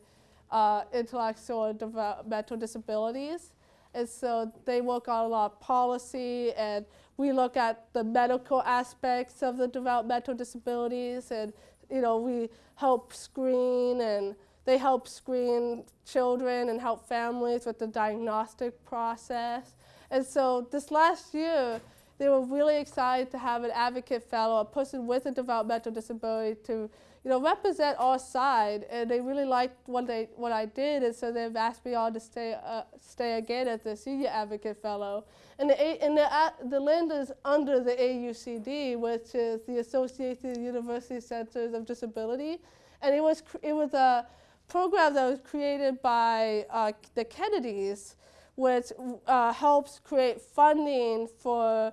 uh, intellectual and developmental disabilities. And so they work on a lot of policy, and we look at the medical aspects of the developmental disabilities, and you know we help screen, and they help screen children and help families with the diagnostic process. And so this last year, they were really excited to have an advocate fellow, a person with a developmental disability, to you know, represent our side, and they really liked what they what I did, and so they've asked me all to stay uh, stay again as the senior advocate fellow. And the and the uh, the LEND is under the AUCD, which is the Associated University Centers of Disability, and it was it was a program that was created by uh, the Kennedys, which uh, helps create funding for.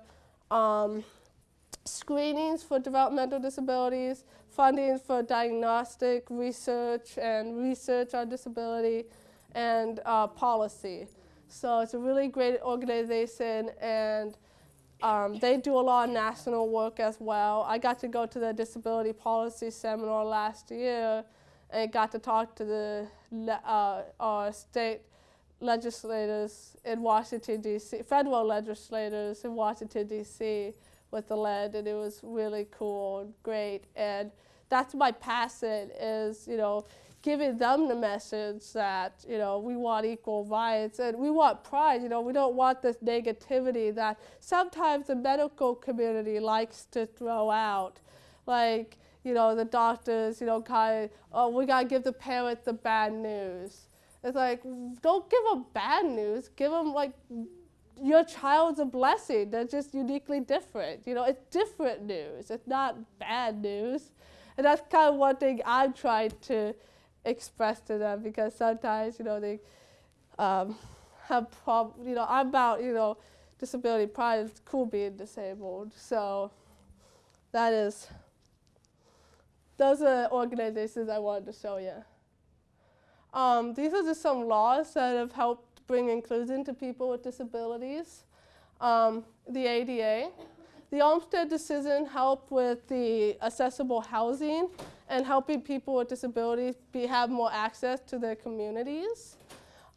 Um, screenings for developmental disabilities, funding for diagnostic research and research on disability, and uh, policy. So it's a really great organization, and um, they do a lot of national work as well. I got to go to the disability policy seminar last year, and got to talk to the uh, uh, state legislators in Washington D.C., federal legislators in Washington D.C. with the lead, and it was really cool and great. And that's my passion is you know giving them the message that you know we want equal rights and we want pride. You know we don't want this negativity that sometimes the medical community likes to throw out, like you know the doctors you know kind of oh we gotta give the parents the bad news. It's like don't give them bad news. Give them like your child's a blessing. They're just uniquely different. You know, it's different news. It's not bad news. And that's kind of one thing I'm trying to express to them because sometimes, you know, they um, have prob. You know, I'm about, you know, disability pride. It's cool being disabled. So that is, those are organizations I wanted to show you. Um, these are just some laws that have helped bring inclusion to people with disabilities. Um, the ADA. The Olmsted decision helped with the accessible housing and helping people with disabilities be, have more access to their communities.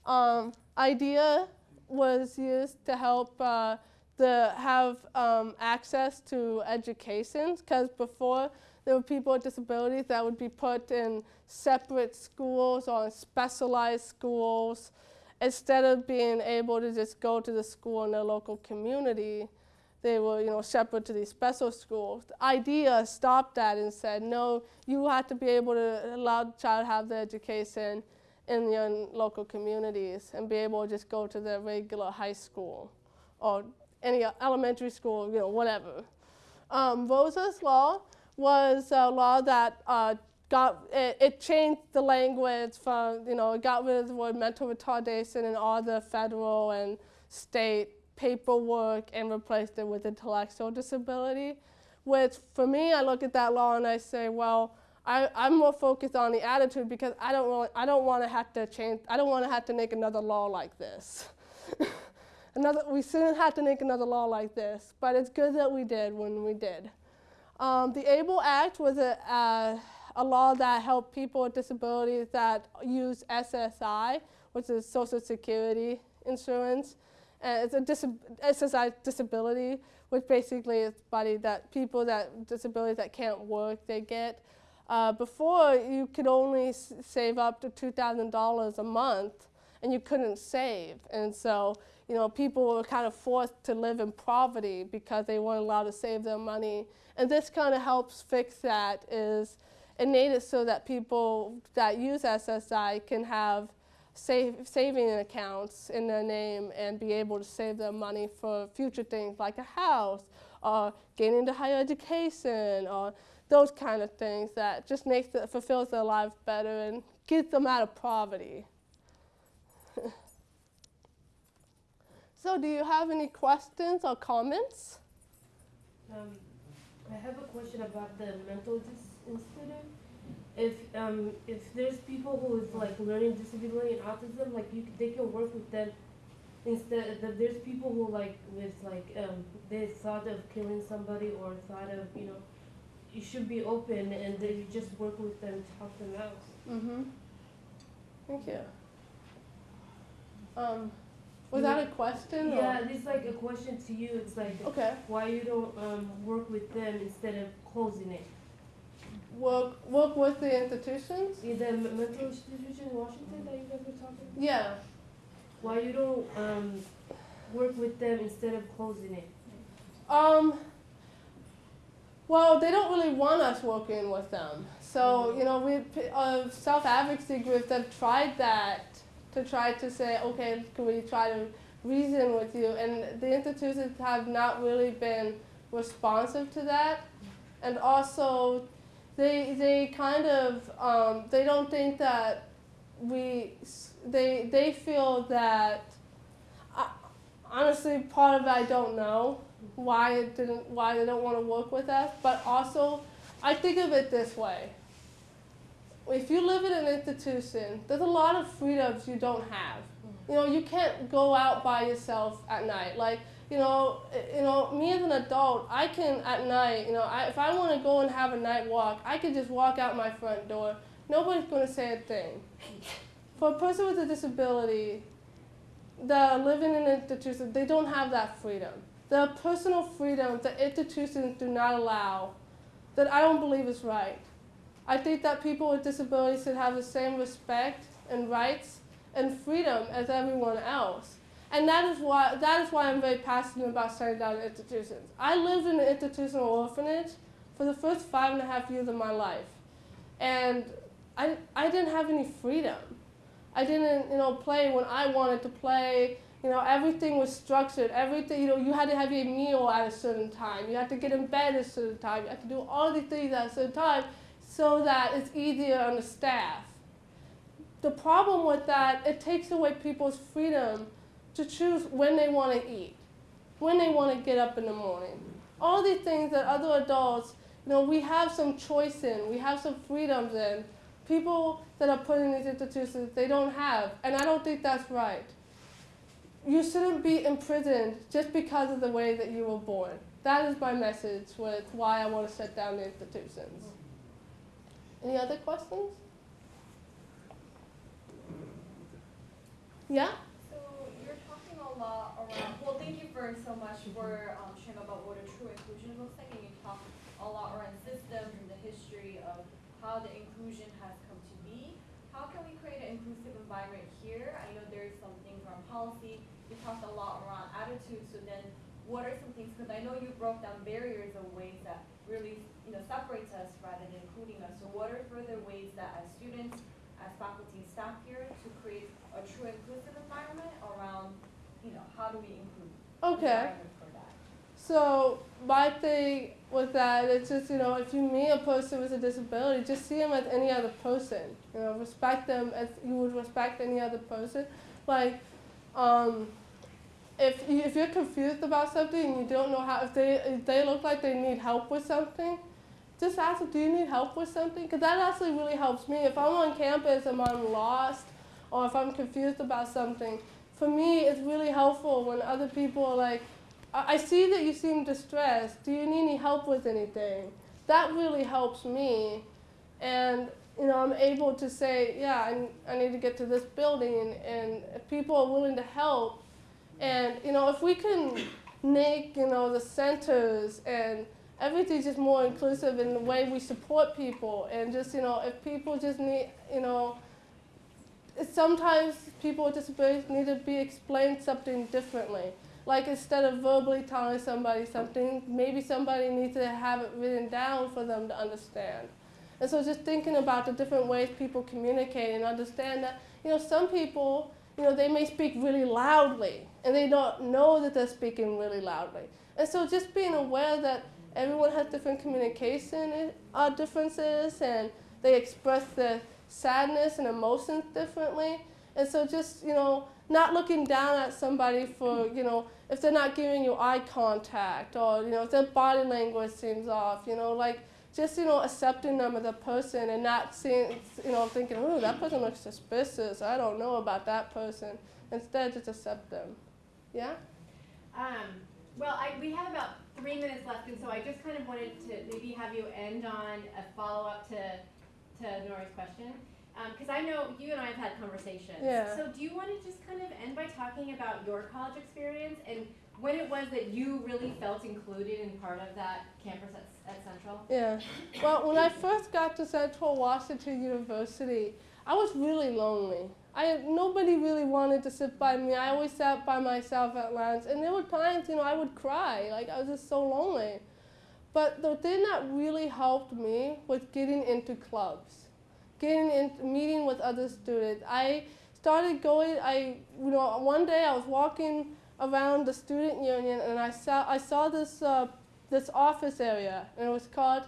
Um, IDEA was used to help uh, the, have um, access to education because before there were people with disabilities that would be put in separate schools or specialized schools instead of being able to just go to the school in their local community they were, you know, shepherded to these special schools. The idea stopped that and said, no, you have to be able to allow the child have the education in your local communities and be able to just go to the regular high school or any elementary school, you know, whatever. Um, Rosa's law was a law that uh, got it, it, changed the language from you know it got rid of the word mental retardation in all the federal and state paperwork and replaced it with intellectual disability. Which for me, I look at that law and I say, well, I, I'm more focused on the attitude because I don't really, I don't want to have to change. I don't want to have to make another law like this. another, we shouldn't have to make another law like this, but it's good that we did when we did. Um, the ABLE Act was a, a law that helped people with disabilities that use SSI, which is Social Security insurance. And it's a dis SSI disability, which basically is money that people that disabilities that can't work they get. Uh, before you could only save up to two thousand dollars a month, and you couldn't save, and so you know people were kind of forced to live in poverty because they weren't allowed to save their money. And this kind of helps fix that. Is it made it so that people that use SSI can have save, saving accounts in their name and be able to save their money for future things like a house or getting into higher education or those kind of things that just makes it, fulfills their life better and gets them out of poverty. so do you have any questions or comments?
Um, I have a question about the mental institute. If um, if there's people who is like learning disability and autism, like you, they can work with them instead. Of, there's people who like with like um, they thought of killing somebody or thought of you know, you should be open and then you just work with them to help them out.
Mm-hmm. Thank you. Um, was that a question?
Yeah,
or?
it's like a question to you. It's like
Okay.
why you don't um, work with them instead of closing it.
Work work with the institutions?
In the mental institution in Washington that you guys were talking about?
Yeah.
Why you don't um, work with them instead of closing it?
Um, well, they don't really want us working with them. So, you know, we, uh, self advocacy groups have tried that to try to say, okay, can we try to reason with you? And the institutions have not really been responsive to that. And also, they, they kind of, um, they don't think that we, they, they feel that, honestly, part of it I don't know why it didn't, why they don't want to work with us. But also, I think of it this way: if you live in an institution, there's a lot of freedoms you don't have. You know, you can't go out by yourself at night. Like, you know, eh, you know, me as an adult, I can at night, you know, I, if I want to go and have a night walk, I can just walk out my front door. Nobody's going to say a thing. For a person with a disability, the living in an institution, they don't have that freedom. The personal freedom that institutions do not allow, that I don't believe is right. I think that people with disabilities should have the same respect and rights and freedom as everyone else. And that is why that is why I'm very passionate about shutting down institutions. I lived in an institutional orphanage for the first five and a half years of my life. And I, I didn't have any freedom. I didn't, you know, play when I wanted to play. You know, everything was structured. Everything, you know, you had to have your meal at a certain time. You had to get in bed at a certain time. You had to do all these things at a certain time so that it's easier on the staff. The problem with that, it takes away people's freedom to choose when they want to eat, when they want to get up in the morning. All these things that other adults, you know, we have some choice in, we have some freedoms in. People that are put in these institutions, they don't have, and I don't think that's right. You shouldn't be imprisoned just because of the way that you were born. That is my message with why I want to shut down the institutions. Any other questions? Yeah?
So you're talking a lot around, well, thank you for so much for um, sharing about what a true inclusion looks like, and you talk a lot around systems and the history of how the inclusion has come to be. How can we create an inclusive environment here? I know there's some things around policy, you talked a lot around attitude, so then what are some things, because I know you broke down barriers of ways that really, you know, separates us rather than including us. So what are further ways that as students, as faculty and staff here, to create a true inclusive environment around, how do we include?
Okay.
for that?
So my thing with that, it's just you know, if you meet a person with a disability, just see them as any other person. You know, respect them as you would respect any other person. Like, um, if you, if you're confused about something and you don't know how, if they if they look like they need help with something, just ask them, do you need help with something? Because that actually really helps me. If I'm on campus and I'm lost, or if I'm confused about something, for me it's really helpful when other people are like, I I see that you seem distressed. Do you need any help with anything? That really helps me. And, you know, I'm able to say, yeah, I, I need to get to this building, and, if people are willing to help. And, you know, if we can make, you know, the centers and everything just more inclusive in the way we support people, and just, you know, if people just need, you know, sometimes people with disabilities need to be explained something differently. Like instead of verbally telling somebody something, maybe somebody needs to have it written down for them to understand. And so just thinking about the different ways people communicate and understand that, you know, some people, you know, they may speak really loudly and they don't know that they're speaking really loudly. And so just being aware that everyone has different communication uh, differences and they express their sadness and emotions differently. And so just, you know, not looking down at somebody for, you know, if they're not giving you eye contact or, you know, if their body language seems off, you know, like just, you know, accepting them as a person and not seeing, you know, thinking, oh, that person looks suspicious. I don't know about that person. Instead, just accept them. Yeah?
Um, well, I, we have about three minutes left, and so I just kind of wanted to maybe have you end on a follow-up to, to Nori's question. Um, because I know you and I have had conversations.
Yeah.
So do you want to just kind of end by talking about your college experience and when it was that you really felt included in part of that campus at, at Central?
Yeah. Well, when I first got to Central Washington University, I was really lonely. I nobody really wanted to sit by me. I always sat by myself at lunch, and there were times, you know, I would cry. Like I was just so lonely. But the thing that really helped me was getting into clubs, getting in, meeting with other students. I started going. I, you know, one day I was walking around the student union, and I saw I saw this uh, this office area, and it was called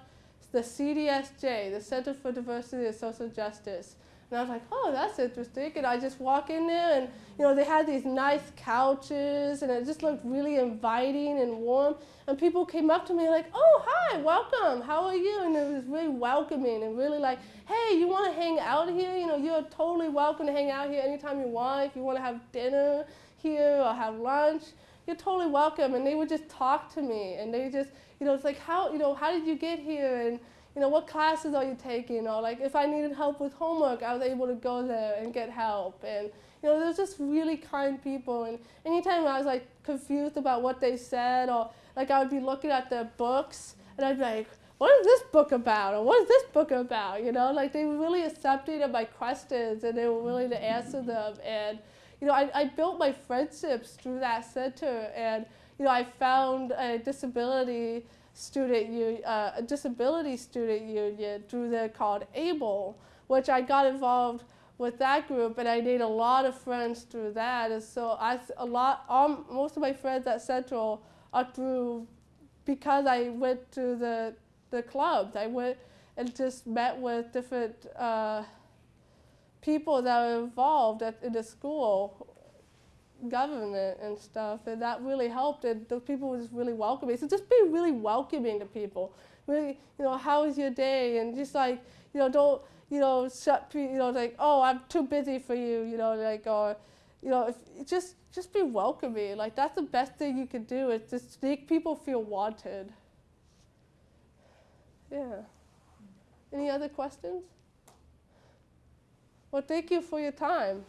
the CDSJ, the Center for Diversity and Social Justice. And I was like, oh, that's interesting. And I just walk in there, and you know, they had these nice couches, and it just looked really inviting and warm. And people came up to me like, oh, hi, welcome. How are you? And it was really welcoming and really like, hey, you want to hang out here? You know, you're totally welcome to hang out here anytime you want. If you want to have dinner here or have lunch, you're totally welcome. And they would just talk to me, and they just, you know, it's like, how, you know, how did you get here? And you know, what classes are you taking? Or like if I needed help with homework, I was able to go there and get help. And you know, there's just really kind people. And anytime I was like confused about what they said, or like I would be looking at their books, and I'd be like, what is this book about? Or what is this book about? You know, like they really accepting of my questions, and they were willing to answer them. And you know, I, I built my friendships through that center, and you know, I found a disability student u- uh, a disability student union through the called ABLE, which I got involved with that group, and I made a lot of friends through that. And so I, a lot, all, most of my friends at Central are through because I went to the the clubs. I went and just met with different uh, people that were involved at, in the school government and stuff, and that really helped. And those people were just really welcoming. So just be really welcoming to people. Really, you know, how was your day? And just like, you know, don't, you know, shut, you know, like, oh, I'm too busy for you, you know, like, or, you know, if, just, just be welcoming. Like that's the best thing you can do is just make people feel wanted. Yeah. Any other questions? Well, thank you for your time.